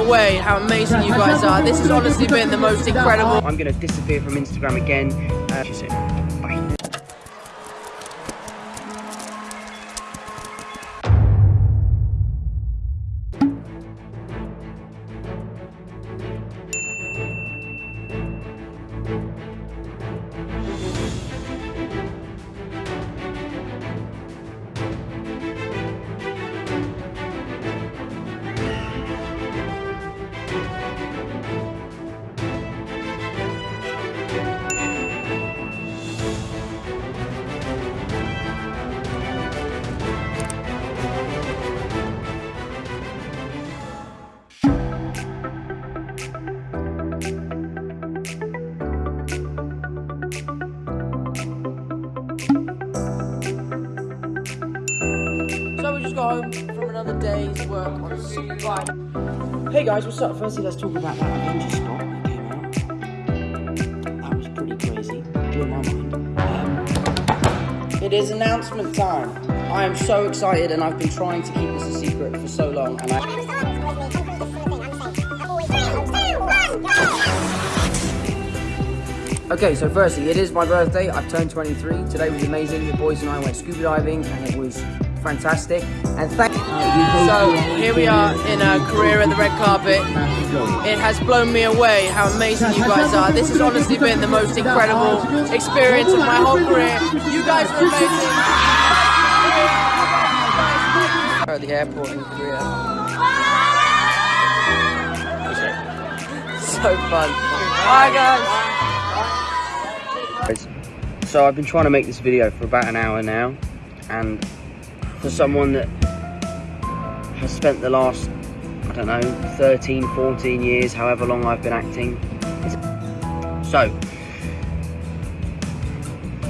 away how amazing you guys are. This has honestly been the most incredible. I'm going to disappear from Instagram again. Uh, home from another day's work on Superbike. Hey guys, what's up? Firstly, let's talk about that Avenger spot that came out. That was pretty crazy. Blew my mind. Um, it is announcement time. I am so excited and I've been trying to keep this a secret for so long and I Okay, so firstly, it is my birthday. I've turned 23. Today was amazing. The boys and I went scuba diving, and it was fantastic. And thank. You. So here we are in a career at the red carpet. It has blown me away how amazing you guys are. This has honestly been the most incredible experience of my whole career. You guys are amazing. At the airport in Korea. So fun. Bye guys. So I've been trying to make this video for about an hour now, and for someone that has spent the last, I don't know, 13, 14 years, however long I've been acting. So,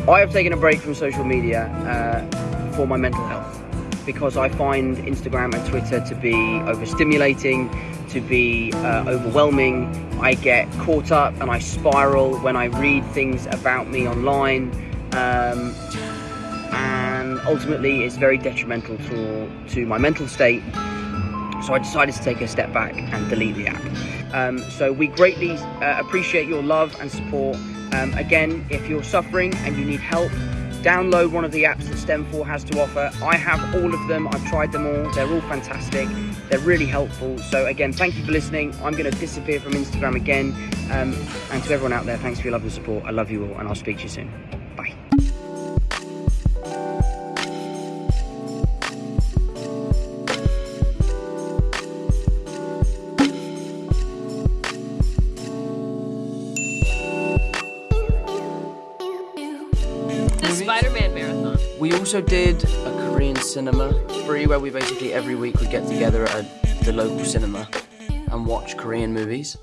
I have taken a break from social media uh, for my mental health because I find Instagram and Twitter to be overstimulating, to be uh, overwhelming. I get caught up and I spiral when I read things about me online. Um, ultimately, it's very detrimental to, to my mental state. So I decided to take a step back and delete the app. Um, so we greatly uh, appreciate your love and support. Um, again, if you're suffering and you need help, download one of the apps that STEM4 has to offer. I have all of them. I've tried them all. They're all fantastic. They're really helpful. So again, thank you for listening. I'm going to disappear from Instagram again. Um, and to everyone out there, thanks for your love and support. I love you all, and I'll speak to you soon. Bye. The Spider-Man marathon. We also did a Korean cinema spree where we basically every week would get together at the local cinema and watch Korean movies.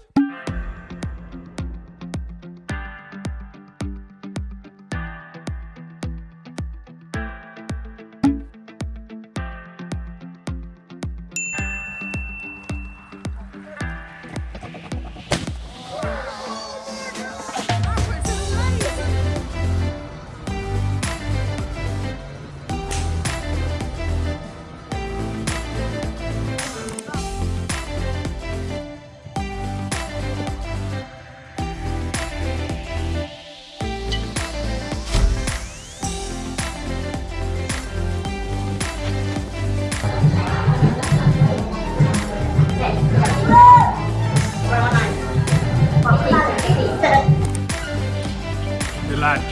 Nice.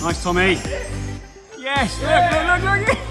Nice, Tommy. Yes, look, look, look, look.